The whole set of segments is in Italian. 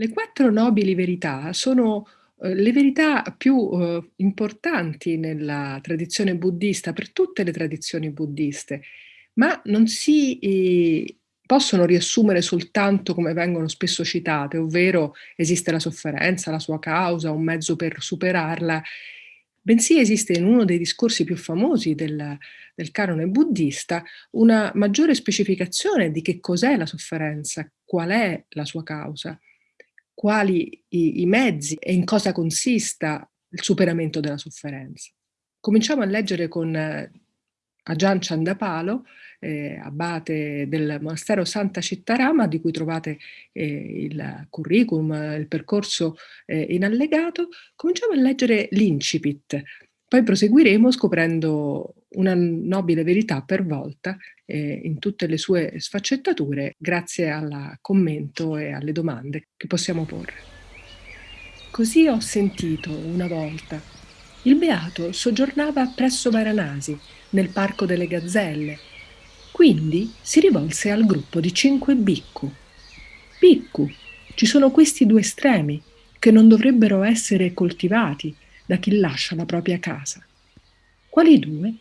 Le quattro nobili verità sono, uhm, le verità più, uhm, importanti nella tradizione buddista, per tutte le tradizioni buddiste, ma non si, ehm, possono riassumere soltanto come vengono spesso citate, ovvero esiste la sofferenza, la sua causa, un mezzo per superarla, bensì esiste in uno dei discorsi più famosi del del canone buddista una maggiore specificazione di che cos'è la sofferenza, qual è la sua causa quali i i mezzi e in cosa consista il superamento della sofferenza. Cominciamo a leggere con Ajahn Chandapalo, ehm, abate del monastero Santa Cittarama, di cui trovate, ehm, il curriculum, il percorso, ehm, in allegato. Cominciamo a leggere l'incipit, poi proseguiremo scoprendo una nobile verità per volta, ehm, in tutte le sue sfaccettature, grazie alla commento e alle domande che possiamo porre. Così ho sentito una volta. Il beato soggiornava presso Varanasi, nel parco delle gazzelle. Quindi si rivolse al gruppo di cinque bhikkhu. Bhikkhu, ci sono questi due estremi che non dovrebbero essere coltivati da chi lascia la propria casa. Quali due?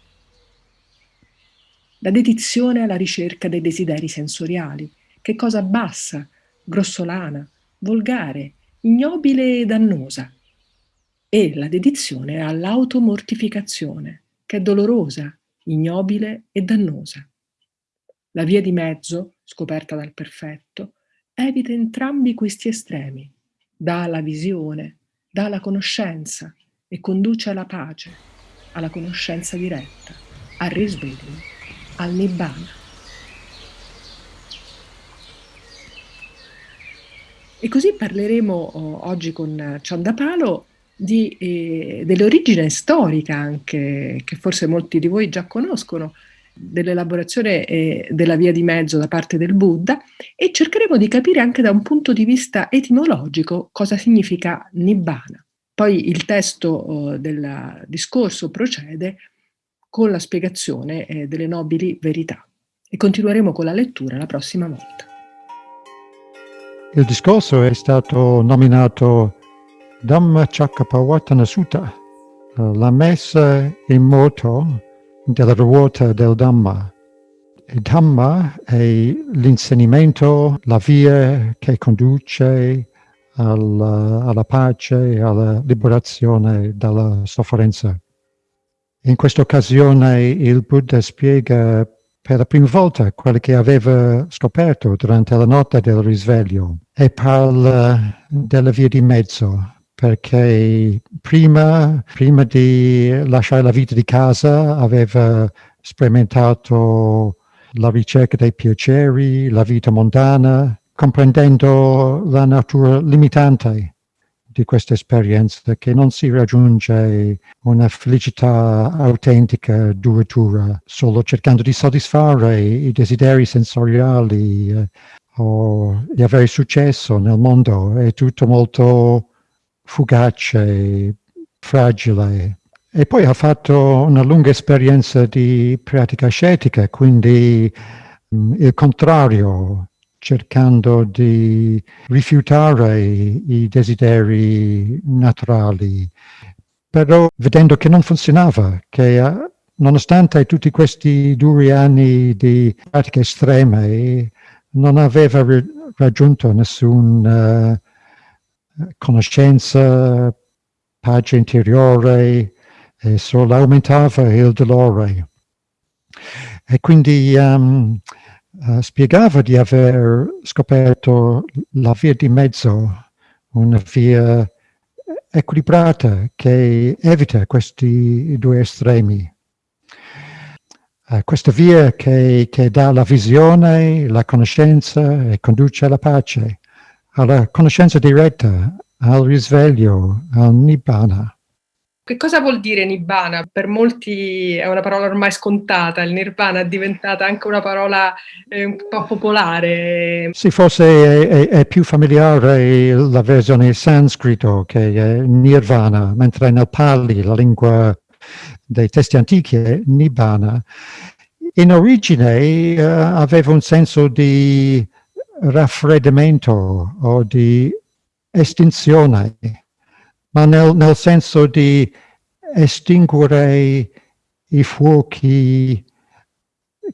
la dedizione alla ricerca dei desideri sensoriali, che cosa bassa, grossolana, volgare, ignobile e dannosa, e la dedizione all'automortificazione, che è dolorosa, ignobile e dannosa. La via di mezzo, scoperta dal perfetto, evita entrambi questi estremi, dà la visione, dà la conoscenza e conduce alla pace, alla conoscenza diretta, al risveglio al Nibbana. E così parleremo oh, oggi con Ciondapalo di, eh, dell'origine storica anche, che forse molti di voi già conoscono, dell'elaborazione eh, della via di mezzo da parte del Buddha e cercheremo di capire anche da un punto di vista etimologico cosa significa Nibbana. Poi il testo oh, del discorso procede con la spiegazione eh, delle nobili verità. E continueremo con la lettura la prossima volta. Il discorso è stato nominato Dhamma Chakkapavatana Sutta, la messa in moto della ruota del Dhamma. Il Dhamma è l'insegnamento, la via che conduce alla, alla pace e alla liberazione dalla sofferenza. In questa occasione il Buddha spiega per la prima volta quello che aveva scoperto durante la notte del risveglio e parla della via di mezzo, perché prima, prima di lasciare la vita di casa aveva sperimentato la ricerca dei piaceri, la vita mondana, comprendendo la natura limitante di questa esperienza che non si raggiunge una felicità autentica, duratura, solo cercando di soddisfare i desideri sensoriali eh, o di avere successo nel mondo. È tutto molto fugace, fragile. E poi ha fatto una lunga esperienza di pratica ascetica, quindi mh, mm, il contrario, cercando di rifiutare i, desideri naturali, però vedendo che non funzionava, che uh, nonostante tutti questi duri anni di pratiche estreme, non aveva raggiunto nessuna uh, conoscenza, pace interiore, e solo aumentava il dolore. E quindi um, uh, spiegava di aver scoperto la via di mezzo, una via equilibrata che evita questi due estremi. Uh, questa via che, che dà la visione, la conoscenza e conduce alla pace, alla conoscenza diretta, al risveglio, al nibbana. Che cosa vuol dire nibbana? Per molti è una parola ormai scontata, il nirvana è diventata anche una parola eh, un po' popolare. Sì, forse è, è, è, più familiare la versione sanscrito che è nirvana, mentre nel Pali, la lingua dei testi antichi, è nibbana. In origine uh, aveva un senso di raffreddamento o di estinzione, ma nel, nel senso di estinguere i fuochi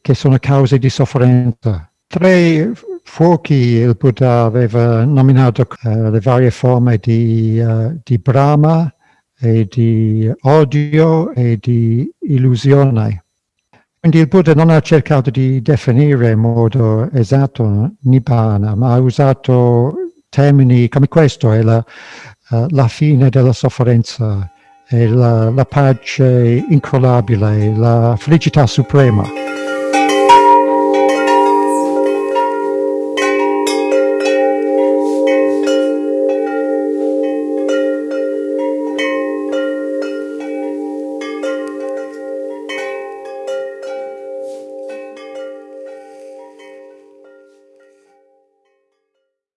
che sono cause di sofferenza. Tre fuochi il Buddha aveva nominato uh, le varie forme di, uh, di Brahma e di odio e di illusione. Quindi il Buddha non ha cercato di definire in modo esatto Nibbana, ma ha usato termini come questo, è la, uh, la fine della sofferenza, la, la pace incrollabile, la felicità suprema.